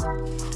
Bye.